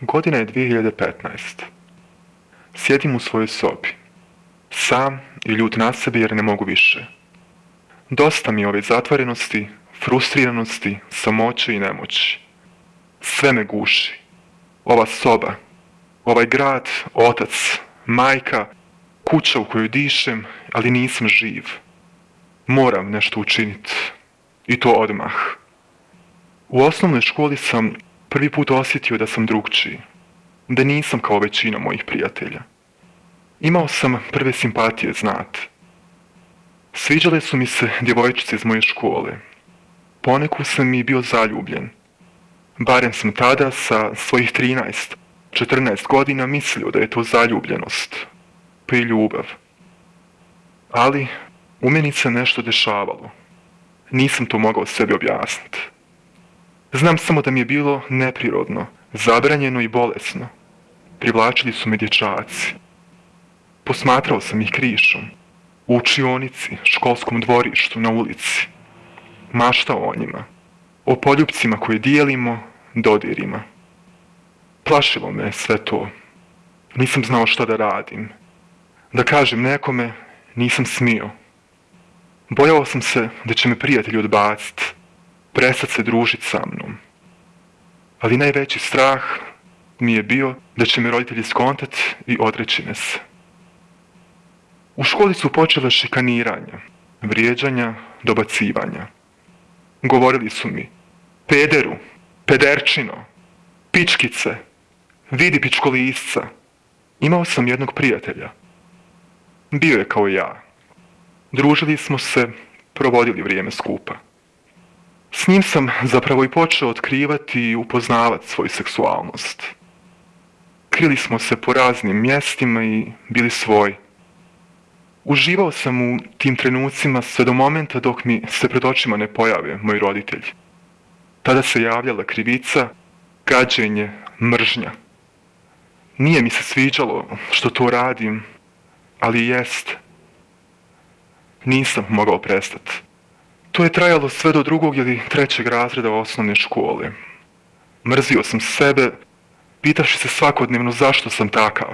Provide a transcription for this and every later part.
Godina je 2015. Sjedim u svojoj sobi. Sam i ljut na sebi jer ne mogu više. Dosta mi je ove zatvorenosti, frustriranosti, samoće i nemoći. Sve me guši. Ova soba, ovaj grad, otac, majka, kuća u kojoj dišem, ali nisam živ. Moram nešto učiniti. I to odmah. U osnovnoj školi sam prvi put osjetio da sam drugčiji. Da nisam kao većina mojih prijatelja. Imao sam prve simpatije, znat. Sviđale su mi se djevojčice iz moje škole. Poneku sam i bio zaljubljen. Barem sam tada sa svojih 13, 14 godina mislio da je to zaljubljenost, pa i ljubav. Ali u meni se nešto dešavalo. Nisam to mogao sebi objasniti. Znam samo da mi je bilo neprirodno, zabranjeno i bolesno. Privlačili su me dječaci. Posmatrao sam ih krišom. U učionici, školskom dvorištu, na ulici. Maštao o njima. O poljupcima koje dijelimo, dodirima. Plašilo me sve to. Nisam znao šta da radim. Da kažem nekome, nisam smio. Bojao sam se da će me prijatelji odbaciti, prestat se družiti sa mnom. Ali najveći strah mi je bio da će me roditelji skontat i odreći me se. U školi su počele šikaniranja, vrijeđanja, dobacivanja. Govorili su mi, pederu, pederčino, pičkice, vidi pičkolisca. Imao sam jednog prijatelja. Bio je kao ja. Družili smo se, provodili vrijeme skupa. S njim sam zapravo i počeo otkrivati i upoznavati svoju seksualnost. Krili smo se po raznim mjestima i bili svoji. Uživao sam u tim trenucima sve do momenta dok mi se pred očima ne pojave moji roditelji. Tada se javljala krivica, gađenje, mržnja. Nije mi se sviđalo što to radim, ali jest. Nisam mogao prestati. To je trajalo sve do drugog ili trećeg razreda osnovne škole. Mrzio sam sebe, pitaši se svakodnevno zašto sam takav.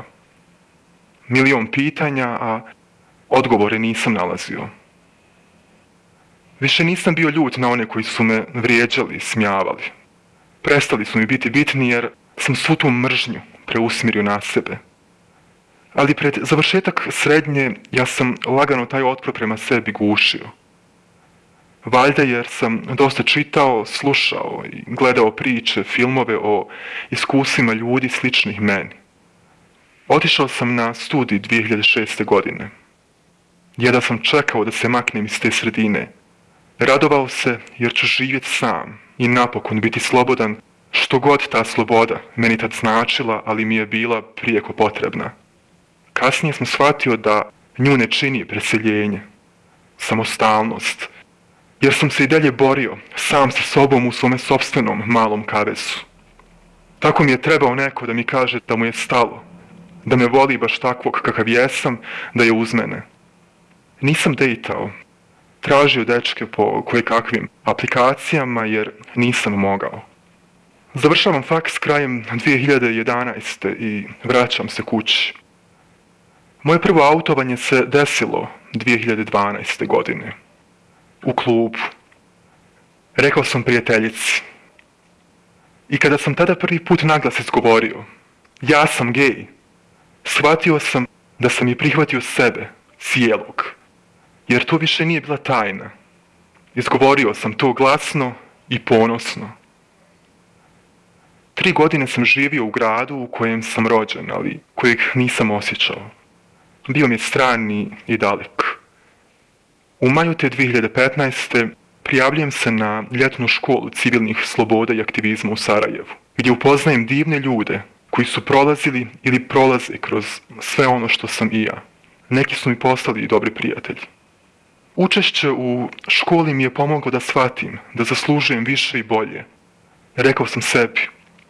Milion pitanja, a odgovore nisam nalazio. Više nisam bio ljut na one koji su me vrijeđali, smijavali. Prestali su mi biti bitni jer sam svu tu mržnju preusmirio na sebe. Ali pred završetak srednje ja sam lagano taj otpor prema sebi gušio. Valjda jer sam dosta čitao, slušao i gledao priče, filmove o iskusima ljudi sličnih meni. Otišao sam na studij 2006. godine. Jedna sam čekao da se maknem iz te sredine. Radovao se jer ću živjeti sam i napokon biti slobodan što god ta sloboda meni tad značila, ali mi je bila prijeko potrebna. Kasnije sam shvatio da nju ne čini preseljenje, samostalnost, jer sam se i dalje borio sam sa sobom u svome sobstvenom malom kavesu. Tako mi je trebao neko da mi kaže da mu je stalo, da me voli baš takvog kakav jesam, da je uz mene. Nisam dejtao, tražio dečke po koje kakvim aplikacijama jer nisam mogao. Završavam faks krajem 2011. i vraćam se kući. Moje prvo autovanje se desilo 2012. godine. U klubu. Rekao sam prijateljici. I kada sam tada prvi put naglas izgovorio, ja sam gej, shvatio sam da sam i prihvatio sebe, cijelog. Jer to više nije bila tajna. Izgovorio sam to glasno i ponosno. Tri godine sam živio u gradu u kojem sam rođen, ali kojeg nisam osjećao. Bio mi je strani i dalek. U maju te 2015. prijavljujem se na ljetnu školu civilnih sloboda i aktivizma u Sarajevu, gdje upoznajem divne ljude koji su prolazili ili prolaze kroz sve ono što sam i ja. Neki su mi postali i dobri prijatelji. Učešće u školi mi je pomoglo da shvatim da zaslužujem više i bolje. Rekao sam sebi,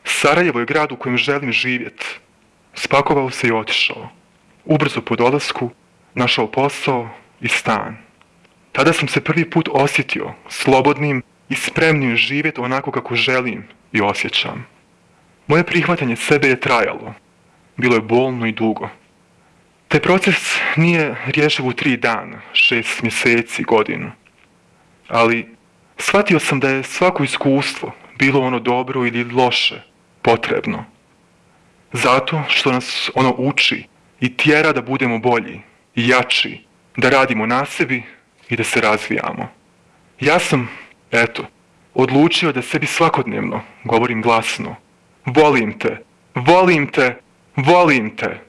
Sarajevo je grad u kojem želim živjeti. Spakovao se i otišao. Ubrzo po dolasku našao posao i stan. Tada sam se prvi put osjetio slobodnim i spremnim živjeti onako kako želim i osjećam. Moje prihvatanje sebe je trajalo. Bilo je bolno i dugo. Taj proces nije rješiv u tri dana, šest mjeseci, godinu. Ali shvatio sam da je svako iskustvo, bilo ono dobro ili loše, potrebno. Zato što nas ono uči i tjera da budemo bolji i jači, da radimo na sebi i da se razvijamo. Ja sam, eto, odlučio da sebi svakodnevno govorim glasno. Volim te, volim te, volim te.